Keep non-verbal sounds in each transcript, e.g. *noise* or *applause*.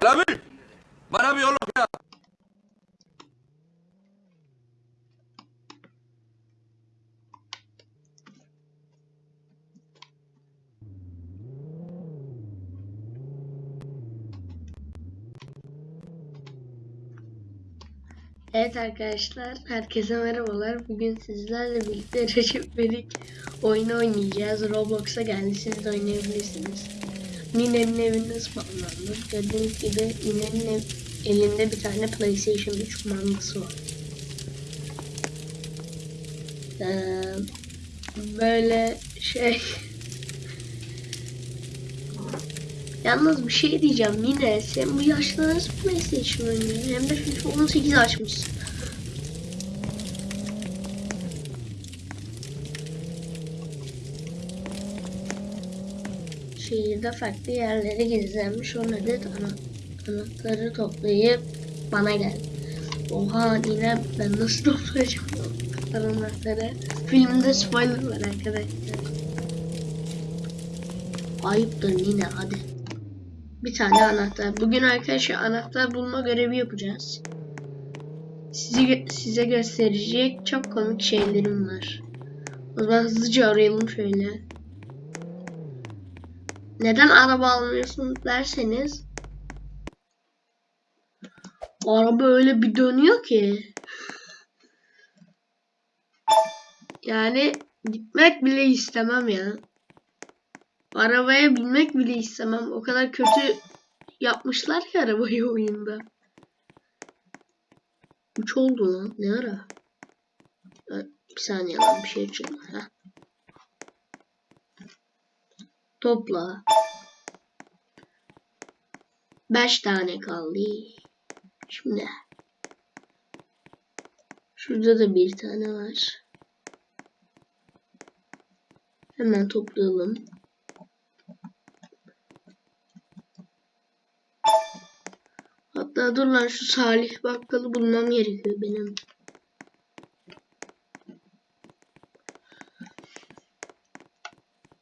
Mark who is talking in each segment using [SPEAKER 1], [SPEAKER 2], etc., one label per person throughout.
[SPEAKER 1] Selami! Bana bir yolluk ya.
[SPEAKER 2] Evet arkadaşlar, herkese merhabalar. Bugün sizlerle birlikte Recep İvedik oyunu oynayacağız. Roblox'a geldi, siz de oynayabilirsiniz. Nine'nin evinde spamlandım. Gördüğünüz gibi Nine'nin ev, elinde bir tane PlayStation 3 kumandası var. Ee, böyle şey... Yalnız bir şey diyeceğim yine sen bu yaşta nasıl PlayStation oynuyorsun? Hem de FIFA 18 açmışsın. Şehirde farklı yerlere gizlenmiş 10 adet ana anahtarı toplayıp bana gel. Oha yine ben nasıl toplayacağım anahtarı? Filmde spoiler var arkadaşlar. Ayıptır yine hadi. Bir tane anahtar. Bugün arkadaşlar anahtar bulma görevi yapacağız. Sizi, size gösterecek çok komik şeylerim var. O zaman hızlıca arayalım şöyle. Neden araba almıyorsun derseniz araba öyle bir dönüyor ki yani gitmek bile istemem ya. Arabaya binmek bile istemem. O kadar kötü yapmışlar ki arabayı *laughs* oyunda. Üç oldu lan. Ne ara? Bir saniye lan bir şey açıldı. Heh. Topla. Beş tane kaldı. Şimdi. Şurada da bir tane var. Hemen toplayalım. Hatta dur lan şu Salih Bakkal'ı bulmam gerekiyor benim.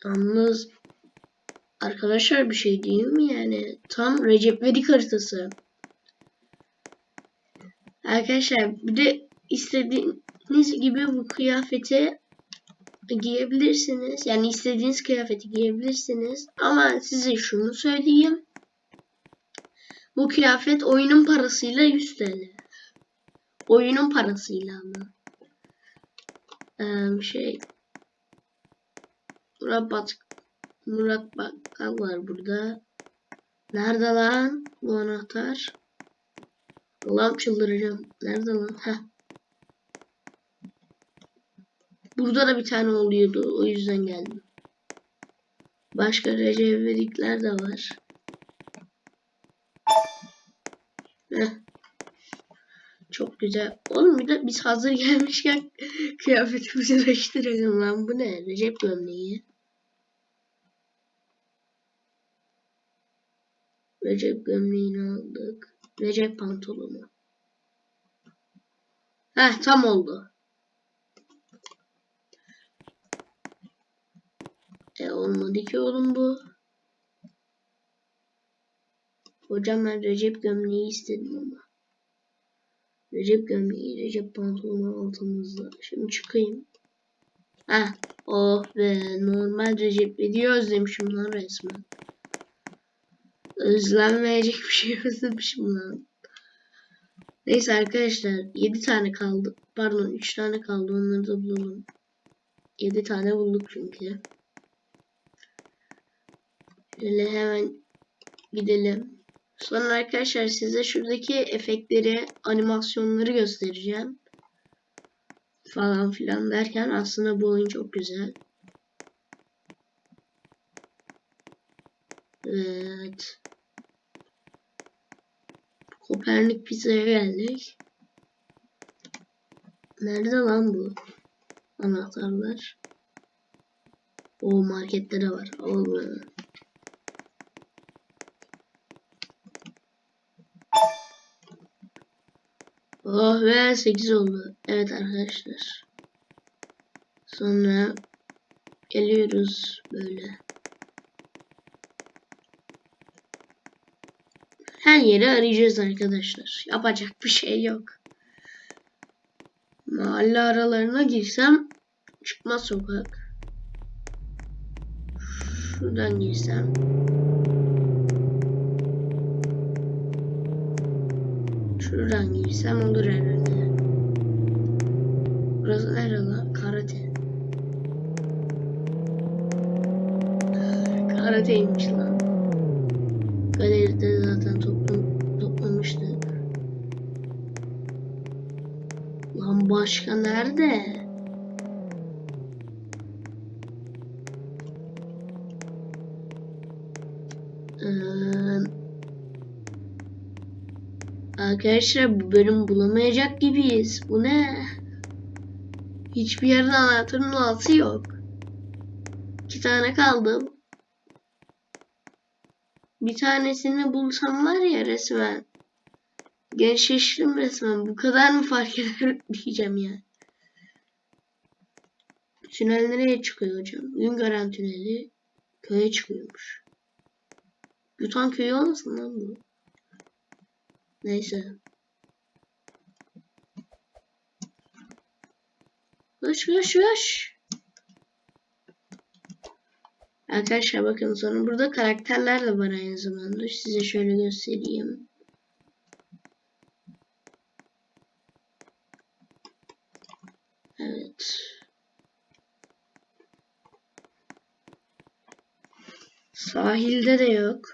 [SPEAKER 2] Yalnız arkadaşlar bir şey diyeyim mi yani tam Recep İvedik haritası. Arkadaşlar bir de istediğiniz gibi bu kıyafeti giyebilirsiniz. Yani istediğiniz kıyafeti giyebilirsiniz. Ama size şunu söyleyeyim. Bu kıyafet oyunun parasıyla 100 TL. Oyunun parasıyla ama. Ee, şey Murat Bat Murat Bakkal var burada. Nerede lan bu anahtar? Allah'ım çıldıracağım. Nerede lan? Heh. Burada da bir tane oluyordu. O yüzden geldim. Başka Recep İvedikler de var. Heh. Çok güzel. Oğlum bir de biz hazır gelmişken *laughs* kıyafetimizi değiştirelim lan. Bu ne? Recep gömleği. Recep gömleğini aldık. Recep pantolonu. Heh tam oldu. E olmadı ki oğlum bu. Hocam ben Recep gömleği istedim ama. Recep gömleği, Recep pantolonu altımızda. Şimdi çıkayım. Heh. Oh be. Normal Recep video özlemişim lan resmen. Özlenmeyecek bir şey özlemişim lan. Neyse arkadaşlar 7 tane kaldı. Pardon 3 tane kaldı. Onları da bulalım. 7 tane bulduk çünkü. Şöyle hemen gidelim. Sonra arkadaşlar size şuradaki efektleri, animasyonları göstereceğim. Falan filan derken aslında bu oyun çok güzel. Evet. Kopernik pizzaya geldik. Nerede lan bu? Anahtarlar. O markette de var. Allah. Oh ve 8 oldu. Evet arkadaşlar. Sonra geliyoruz böyle. Her yeri arayacağız arkadaşlar. Yapacak bir şey yok. Mahalle aralarına girsem çıkmaz sokak. Şuradan girsem. Şuradan girsem olur herhalde. Burası nere lan? Karate. Karate'ymiş lan. Galeride zaten toplam, Lan başka nerede? Ee, arkadaşlar bu bölüm bulamayacak gibiyiz. Bu ne? Hiçbir yerde anahtarın altı yok. İki tane kaldı. Bir tanesini bulsam var ya resmen. Gençleştim resmen. Bu kadar mı fark eder *laughs* diyeceğim ya. Tünel nereye çıkıyor hocam? Güngören tüneli köye çıkıyormuş. Yutan köyü olmasın lan bu? Neyse. Koş koş koş. Arkadaşlar bakın sonra burada karakterler de var aynı zamanda. Size şöyle göstereyim. Evet. Sahilde de yok.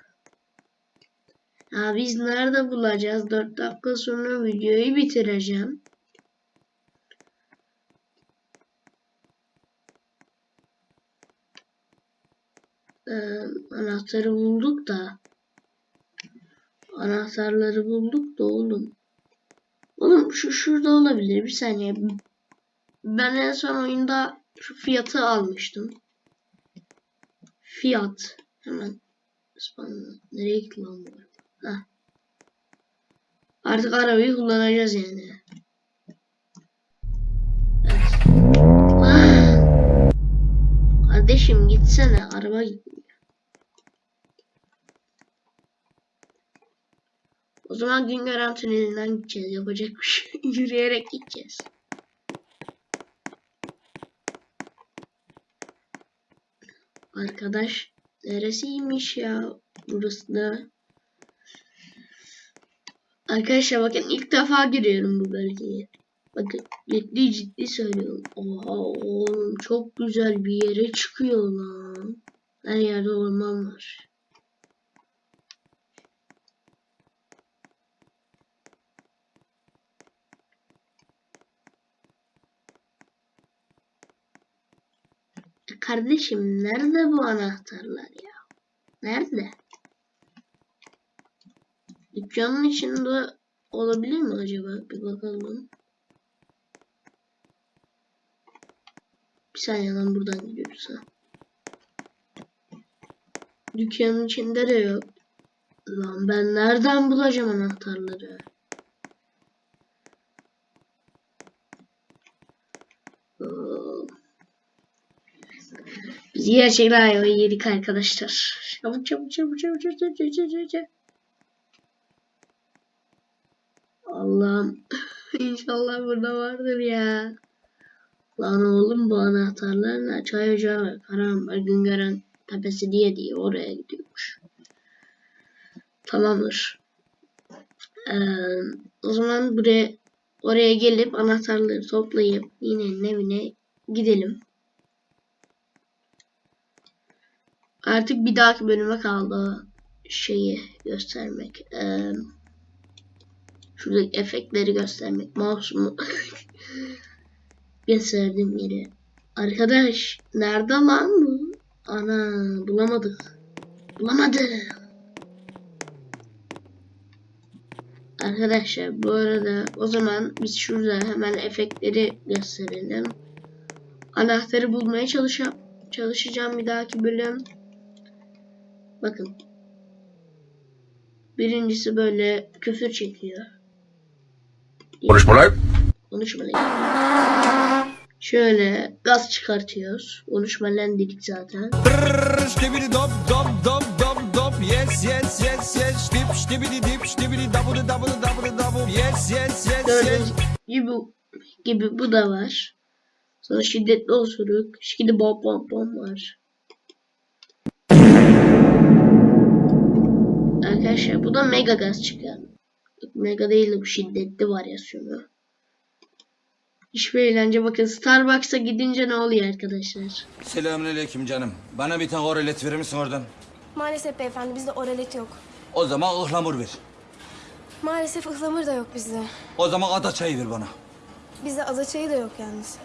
[SPEAKER 2] Ya biz nerede bulacağız? 4 dakika sonra videoyu bitireceğim. Ee, anahtarı bulduk da anahtarları bulduk da oğlum. Oğlum şu şurada olabilir. Bir saniye. Ben en son oyunda şu fiyatı almıştım. Fiyat. Hemen spamla. Nereye gitti lan bu? Heh. Artık arabayı kullanacağız yani. Evet. Ah! Kardeşim gitsene. Araba gitmiyor. O zaman Güngören Tüneli'nden gideceğiz. Yapacak bir şey. *laughs* Yürüyerek gideceğiz. Arkadaş neresiymiş ya? Burası da. Arkadaşlar bakın ilk defa giriyorum bu bölgeye. Bakın ciddi ciddi söylüyorum. Oha oğlum çok güzel bir yere çıkıyor lan. Her yerde orman var. Kardeşim nerede bu anahtarlar ya? Nerede? Dükkanın içinde olabilir mi acaba? Bir bakalım. Bir saniye lan buradan gidiyoruz ha. Dükkanın içinde de yok. Lan ben nereden bulacağım anahtarları? Biz gerçekten ayvayı yedik arkadaşlar. Çabuk çabuk çabuk çabuk çabuk çabuk çabuk çabuk çabuk. Allah'ım *laughs* inşallah burada vardır ya. Lan oğlum bu anahtarlar ne? Çay ocağı var. Karanbar Güngören tepesi diye diye oraya gidiyormuş. Tamamdır. Ee, o zaman buraya oraya gelip anahtarları toplayıp yine evine gidelim. Artık bir dahaki bölüme kaldı şeyi göstermek. Ee, şuradaki efektleri göstermek. Mouse'umu *laughs* gösterdiğim yeri. Arkadaş nerede lan bu? Ana bulamadık. Bulamadık. Arkadaşlar bu arada o zaman biz şurada hemen efektleri gösterelim. Anahtarı bulmaya çalışa çalışacağım bir dahaki bölüm. Bakın. Birincisi böyle küfür çekiyor.
[SPEAKER 1] Konuşma lan.
[SPEAKER 2] Konuşma lan. Şöyle gaz çıkartıyoruz. Konuşma lan dedik zaten.
[SPEAKER 3] Dop dop dop dop dop Yes, yes, yes, yes. Dip, stibidi dip, stibidi double, double, double, double. Yes, yes, yes, yes.
[SPEAKER 2] Gördüğünüz gibi, gibi bu da var. Sonra şiddetli osuruk. Şimdi bom bom bom var. Arkadaşlar bu da mega gaz çıkar. Yok, Mega değil de bu şiddetli varyasyonu. Hiçbir eğlence bakın Starbucks'a gidince ne oluyor arkadaşlar?
[SPEAKER 3] Selamünaleyküm canım. Bana bir tane oralet verir misin oradan?
[SPEAKER 4] Maalesef beyefendi bizde oralet yok.
[SPEAKER 3] O zaman ıhlamur ver.
[SPEAKER 4] Maalesef ıhlamur da yok bizde.
[SPEAKER 3] O zaman ada çayı ver bana.
[SPEAKER 4] Bizde ada çayı da yok yalnız.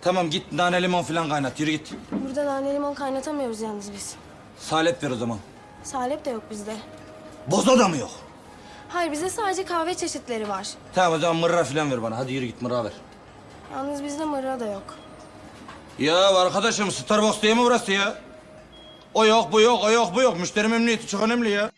[SPEAKER 3] Tamam git nane limon falan kaynat. Yürü git.
[SPEAKER 4] Burada nane limon kaynatamıyoruz yalnız biz.
[SPEAKER 3] Salep ver o zaman.
[SPEAKER 4] Salep de yok bizde.
[SPEAKER 3] Boza da mı yok?
[SPEAKER 4] Hayır bizde sadece kahve çeşitleri var.
[SPEAKER 3] Tamam o zaman mırra falan ver bana. Hadi yürü git mırra ver.
[SPEAKER 4] Yalnız bizde mırra da yok.
[SPEAKER 3] Ya arkadaşım Starbucks değil mi burası ya? O yok bu yok o yok bu yok. Müşteri memnuniyeti çok önemli ya.